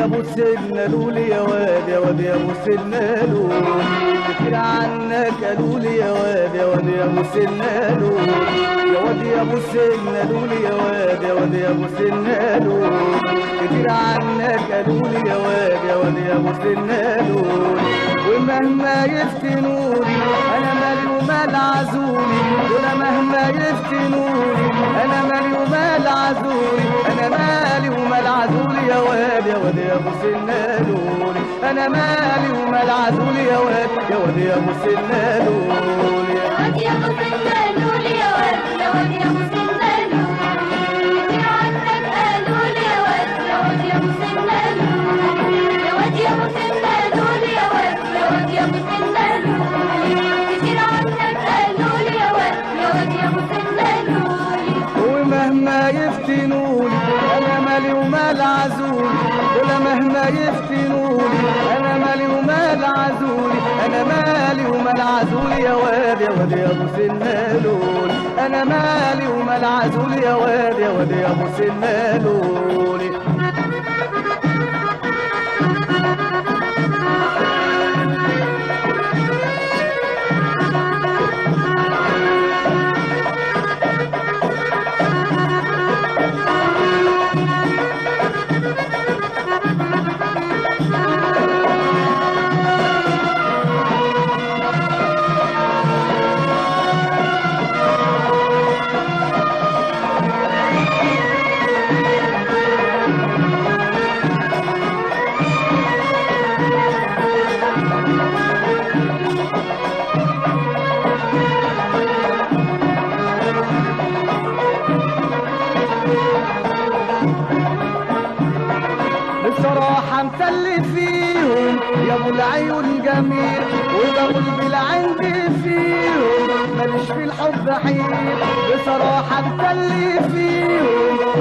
يا ابو سيدنا لولي يا واد يا واد يا ابو سيدنا لولي كتير عنك لي يا واد يا واد يا ابو سيدنا لولي يا واد يا ابو سيدنا لولي يا واد يا واد يا ابو سيدنا لولي كتير عنك لي يا واد يا واد يا ابو سيدنا لولي ومهما يفتنوني أنا مالي ومال عزولي دول مهما يفتنوني أنا مالي ومال عزولي أنا مالي ومال عزولي يا واد واد يا ابو سنالولي أنا مالي ومال عزولي يا واد يا واد يا ابو سنالولي واد يا ابو سندال يا واد يا واد يا ابو عنك يا واد يا واد يا ابو يا واد يا ابو يا واد يا واد يا ابو كتير عنك قالوا لي يا واد يا واد يا ابو ومهما يفتنوني مهما يفتنوني أنا مالي ومال عزولي أنا مالي ومال عزولي يا واد يا واد يا أبو سنالولي أنا مالي ومال عزولي يا واد يا واد يا أبو سنالولي بصراحة مسلي فيهم يا أبو العيون جميل وبقول بالعند فيهم ماليش في الحب حيل. بصراحة مسلي فيهم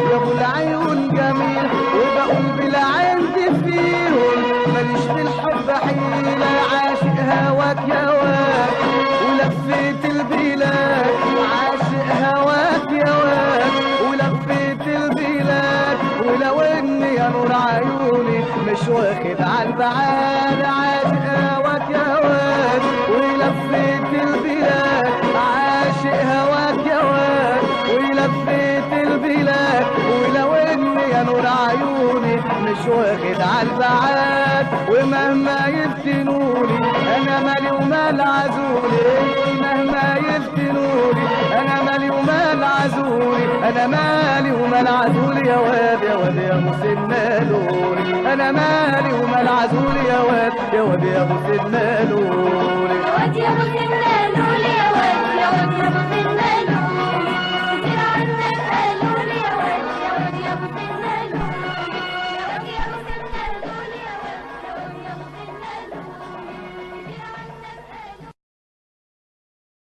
نور عيوني مش واخد على البعاد عاشق هواك يا واد ولفيت البلاد عاشق هواك يا واد ولفيت البلاد. ولو إني يا نور عيوني مش واخد على البعاد ومهما يفتنوني أنا مالي ومال عزولي مهما يفتنوني أنا مالي ومال عزولي أنا مالي ومال عزولي يا واد يا واد يا أبو سنالولي أنا مالي ومال عزولي يا واد يا واد يا أبو سنالولي يا واد يا أبو سندال